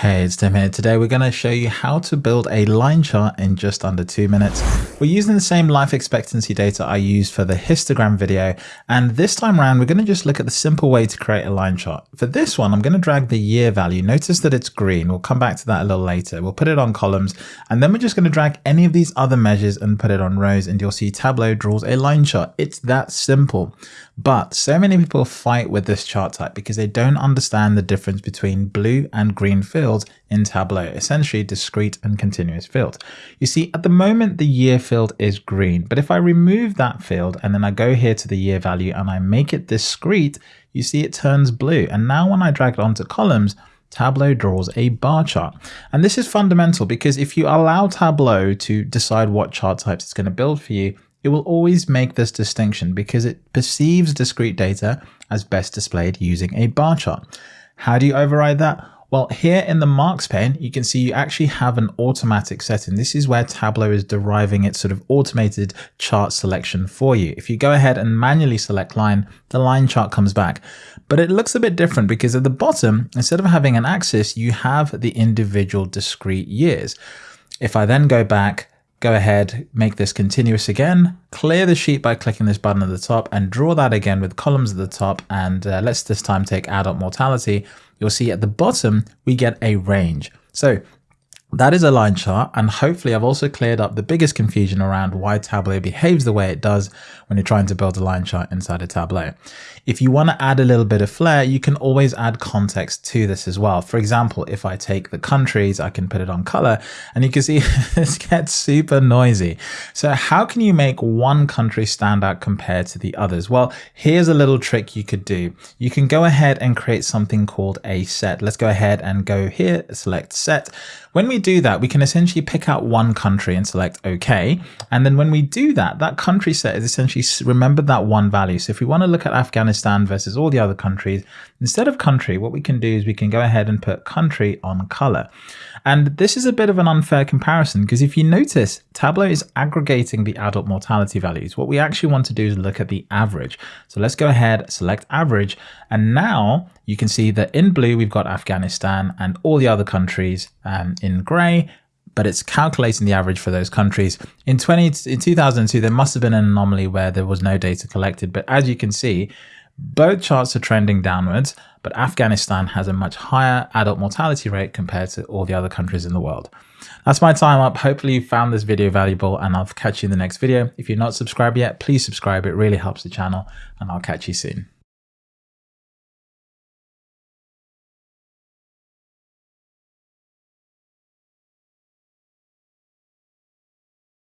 Hey, it's Tim here. Today we're going to show you how to build a line chart in just under two minutes. We're using the same life expectancy data I used for the histogram video. And this time around, we're going to just look at the simple way to create a line chart. For this one, I'm going to drag the year value. Notice that it's green. We'll come back to that a little later. We'll put it on columns and then we're just going to drag any of these other measures and put it on rows and you'll see Tableau draws a line chart. It's that simple. But so many people fight with this chart type because they don't understand the difference between blue and green fields in Tableau, essentially discrete and continuous fields. You see, at the moment, the year field is green, but if I remove that field and then I go here to the year value and I make it discrete, you see it turns blue. And now when I drag it onto columns, Tableau draws a bar chart. And this is fundamental because if you allow Tableau to decide what chart types it's going to build for you, it will always make this distinction because it perceives discrete data as best displayed using a bar chart. How do you override that? Well, here in the marks pane, you can see you actually have an automatic setting. This is where Tableau is deriving its sort of automated chart selection for you. If you go ahead and manually select line, the line chart comes back. But it looks a bit different because at the bottom, instead of having an axis, you have the individual discrete years. If I then go back go ahead, make this continuous again, clear the sheet by clicking this button at the top and draw that again with columns at the top. And uh, let's this time take adult mortality. You'll see at the bottom, we get a range. So that is a line chart and hopefully I've also cleared up the biggest confusion around why Tableau behaves the way it does when you're trying to build a line chart inside a Tableau. If you want to add a little bit of flair, you can always add context to this as well. For example, if I take the countries, I can put it on color and you can see this gets super noisy. So how can you make one country stand out compared to the others? Well, here's a little trick you could do. You can go ahead and create something called a set. Let's go ahead and go here, select set. When we do that, we can essentially pick out one country and select OK. And then when we do that, that country set is essentially remember that one value. So if we want to look at Afghanistan versus all the other countries, instead of country, what we can do is we can go ahead and put country on color. And this is a bit of an unfair comparison because if you notice, Tableau is aggregating the adult mortality values. What we actually want to do is look at the average. So let's go ahead, select average. And now you can see that in blue, we've got Afghanistan and all the other countries um, in gray but it's calculating the average for those countries. In 20 in 2002, there must have been an anomaly where there was no data collected, but as you can see, both charts are trending downwards, but Afghanistan has a much higher adult mortality rate compared to all the other countries in the world. That's my time up. Hopefully you found this video valuable and I'll catch you in the next video. If you're not subscribed yet, please subscribe. It really helps the channel and I'll catch you soon.